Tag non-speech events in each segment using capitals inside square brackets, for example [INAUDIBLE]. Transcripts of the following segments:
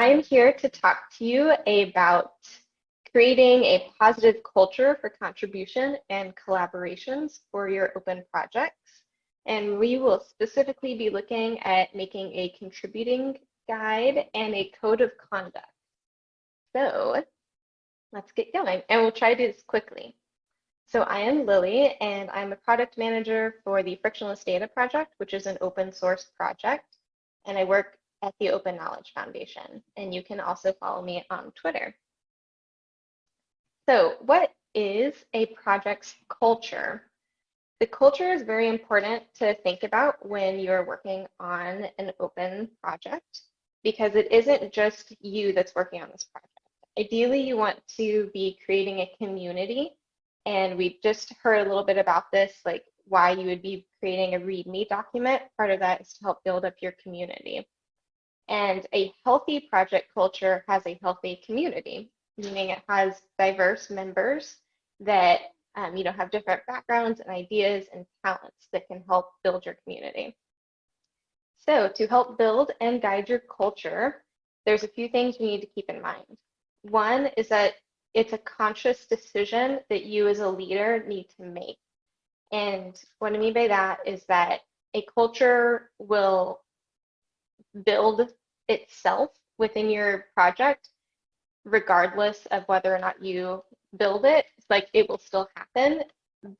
I'm here to talk to you about creating a positive culture for contribution and collaborations for your open projects. And we will specifically be looking at making a contributing guide and a code of conduct. So let's get going and we'll try to do this quickly. So I am Lily and I'm a product manager for the Frictionless Data Project, which is an open source project. And I work at the Open Knowledge Foundation. And you can also follow me on Twitter. So what is a project's culture? The culture is very important to think about when you're working on an open project because it isn't just you that's working on this project. Ideally, you want to be creating a community. And we just heard a little bit about this, like why you would be creating a README document. Part of that is to help build up your community. And a healthy project culture has a healthy community, meaning it has diverse members that um, you know have different backgrounds and ideas and talents that can help build your community. So to help build and guide your culture, there's a few things you need to keep in mind. One is that it's a conscious decision that you as a leader need to make. And what I mean by that is that a culture will build itself within your project, regardless of whether or not you build it, like it will still happen.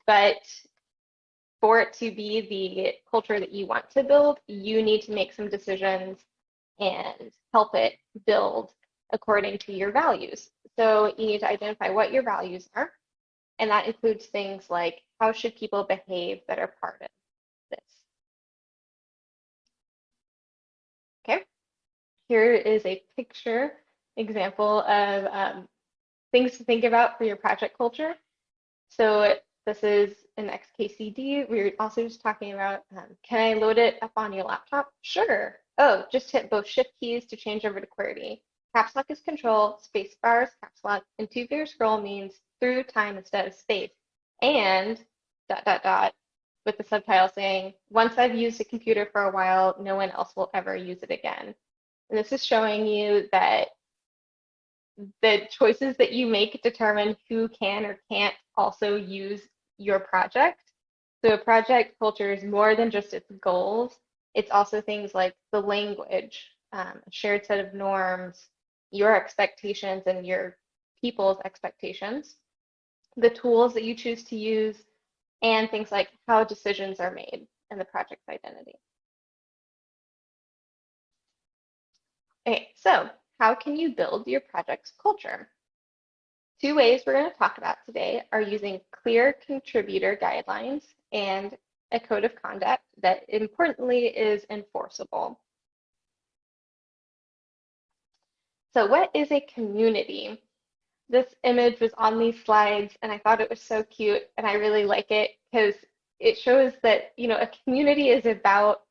But for it to be the culture that you want to build, you need to make some decisions and help it build according to your values. So you need to identify what your values are. And that includes things like how should people behave that are part of Here is a picture example of um, things to think about for your project culture. So this is an XKCD. We were also just talking about, um, can I load it up on your laptop? Sure. Oh, just hit both shift keys to change over to QWERTY. Caps lock is control, space bar is caps lock, and two finger scroll means through time instead of space. And dot, dot, dot, with the subtitle saying, once I've used a computer for a while, no one else will ever use it again. And this is showing you that the choices that you make determine who can or can't also use your project. So a project culture is more than just its goals. It's also things like the language, um, a shared set of norms, your expectations and your people's expectations, the tools that you choose to use, and things like how decisions are made and the project's identity. Okay, so how can you build your project's culture? Two ways we're going to talk about today are using clear contributor guidelines and a code of conduct that importantly is enforceable. So what is a community? This image was on these slides and I thought it was so cute and I really like it because it shows that, you know, a community is about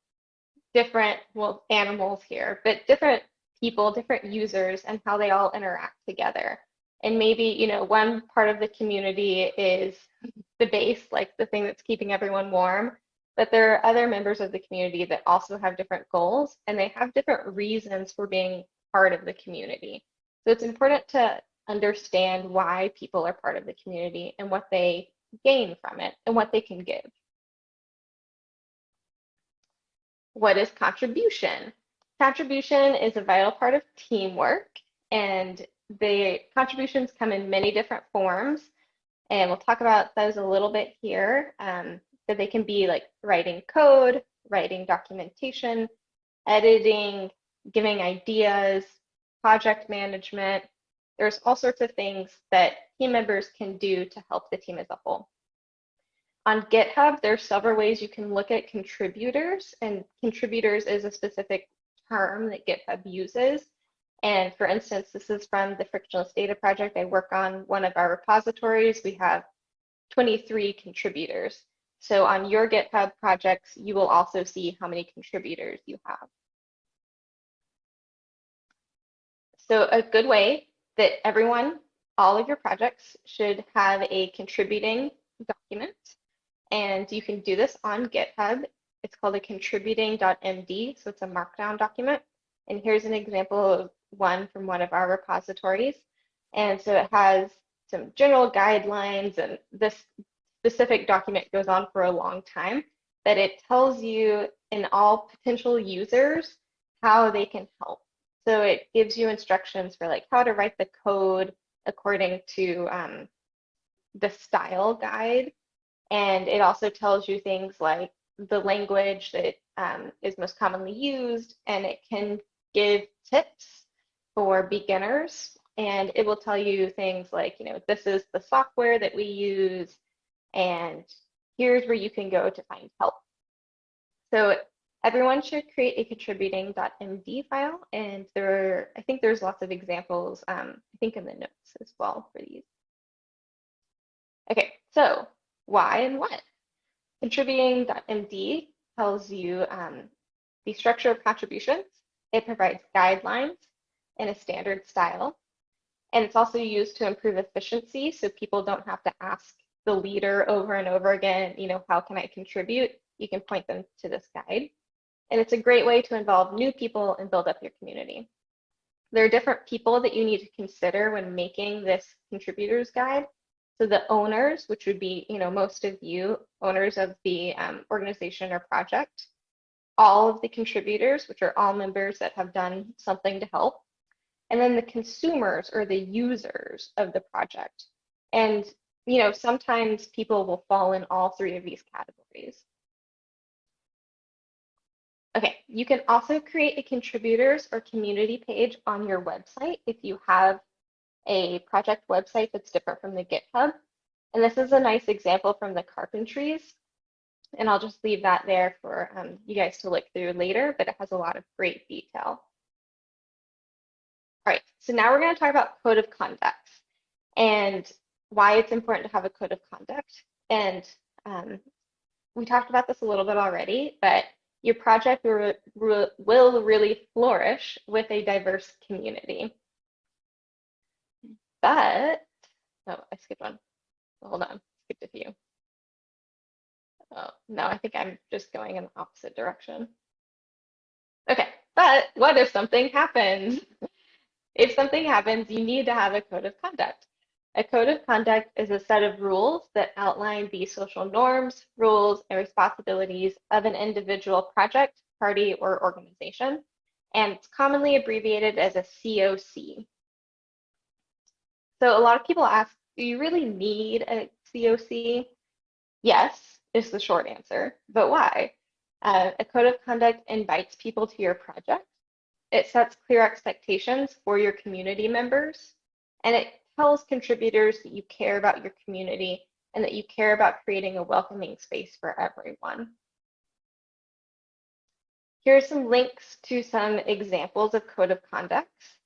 different, well, animals here, but different people, different users, and how they all interact together. And maybe, you know, one part of the community is the base, like the thing that's keeping everyone warm. But there are other members of the community that also have different goals and they have different reasons for being part of the community. So it's important to understand why people are part of the community and what they gain from it and what they can give. What is contribution? Contribution is a vital part of teamwork, and the contributions come in many different forms. And we'll talk about those a little bit here. Um, but they can be like writing code, writing documentation, editing, giving ideas, project management. There's all sorts of things that team members can do to help the team as a whole. On GitHub, there's several ways you can look at contributors, and contributors is a specific term that GitHub uses. And for instance, this is from the Frictionless Data Project. I work on one of our repositories. We have 23 contributors. So on your GitHub projects, you will also see how many contributors you have. So a good way that everyone, all of your projects should have a contributing document. And you can do this on GitHub it's called a contributing.md, so it's a markdown document. And here's an example of one from one of our repositories. And so it has some general guidelines and this specific document goes on for a long time, that it tells you in all potential users how they can help. So it gives you instructions for like how to write the code according to um, the style guide. And it also tells you things like the language that um, is most commonly used, and it can give tips for beginners. And it will tell you things like, you know, this is the software that we use, and here's where you can go to find help. So everyone should create a contributing.md file, and there, are, I think there's lots of examples, um, I think in the notes as well for these. Okay, so why and what? Contributing.md tells you um, the structure of contributions. It provides guidelines in a standard style. And it's also used to improve efficiency so people don't have to ask the leader over and over again, you know, how can I contribute? You can point them to this guide. And it's a great way to involve new people and build up your community. There are different people that you need to consider when making this contributors guide. So the owners, which would be, you know, most of you owners of the um, organization or project, all of the contributors, which are all members that have done something to help, and then the consumers or the users of the project. And, you know, sometimes people will fall in all three of these categories. Okay, you can also create a contributors or community page on your website if you have a project website that's different from the GitHub. And this is a nice example from the carpentries. And I'll just leave that there for um, you guys to look through later, but it has a lot of great detail. All right, so now we're going to talk about code of conduct and why it's important to have a code of conduct. And um, we talked about this a little bit already, but your project will, will really flourish with a diverse community. But, oh, I skipped one. Hold on, skipped a few. Oh, no, I think I'm just going in the opposite direction. Okay, but what if something happens? [LAUGHS] if something happens, you need to have a code of conduct. A code of conduct is a set of rules that outline the social norms, rules, and responsibilities of an individual project, party, or organization, and it's commonly abbreviated as a COC. So a lot of people ask, do you really need a COC? Yes, is the short answer, but why? Uh, a code of conduct invites people to your project. It sets clear expectations for your community members, and it tells contributors that you care about your community and that you care about creating a welcoming space for everyone. Here are some links to some examples of code of conducts,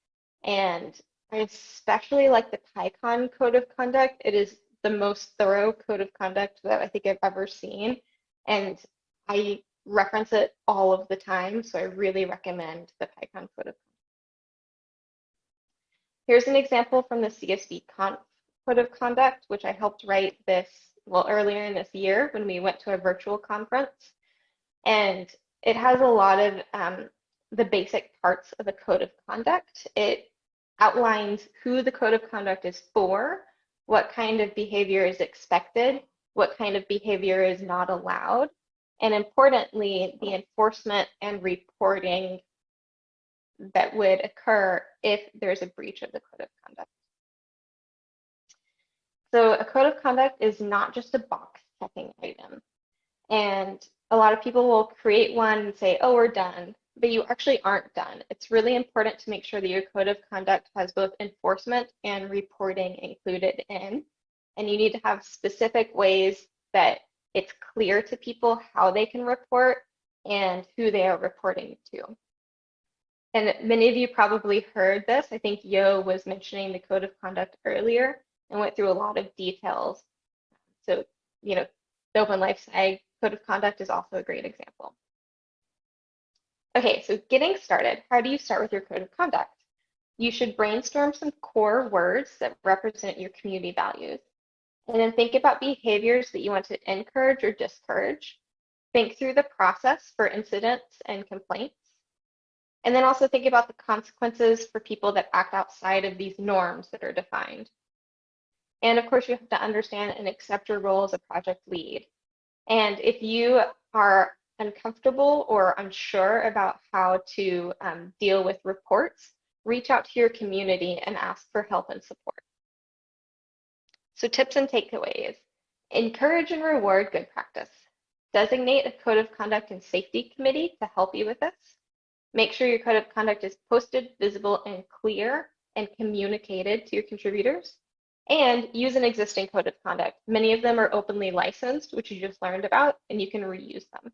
And I especially like the PyCon code of conduct. It is the most thorough code of conduct that I think I've ever seen. And I reference it all of the time. So I really recommend the PyCon code of conduct. Here's an example from the CSV Code of Conduct, which I helped write this, well, earlier in this year when we went to a virtual conference. And it has a lot of um, the basic parts of a code of conduct. It outlines who the code of conduct is for, what kind of behavior is expected, what kind of behavior is not allowed, and importantly, the enforcement and reporting that would occur if there's a breach of the code of conduct. So a code of conduct is not just a box checking item. And a lot of people will create one and say, oh, we're done, but you actually aren't done. It's really important to make sure that your code of conduct has both enforcement and reporting included in. And you need to have specific ways that it's clear to people how they can report and who they are reporting to. And many of you probably heard this. I think Yo was mentioning the code of conduct earlier and went through a lot of details. So, you know, the Open Life Sci code of conduct is also a great example. Okay, so getting started, how do you start with your code of conduct? You should brainstorm some core words that represent your community values. And then think about behaviors that you want to encourage or discourage. Think through the process for incidents and complaints And then also think about the consequences for people that act outside of these norms that are defined. And of course, you have to understand and accept your role as a project lead. And if you are uncomfortable or unsure about how to um, deal with reports, reach out to your community and ask for help and support. So tips and takeaways. Encourage and reward good practice. Designate a code of conduct and safety committee to help you with this. Make sure your code of conduct is posted, visible, and clear and communicated to your contributors. And use an existing code of conduct. Many of them are openly licensed, which you just learned about, and you can reuse them.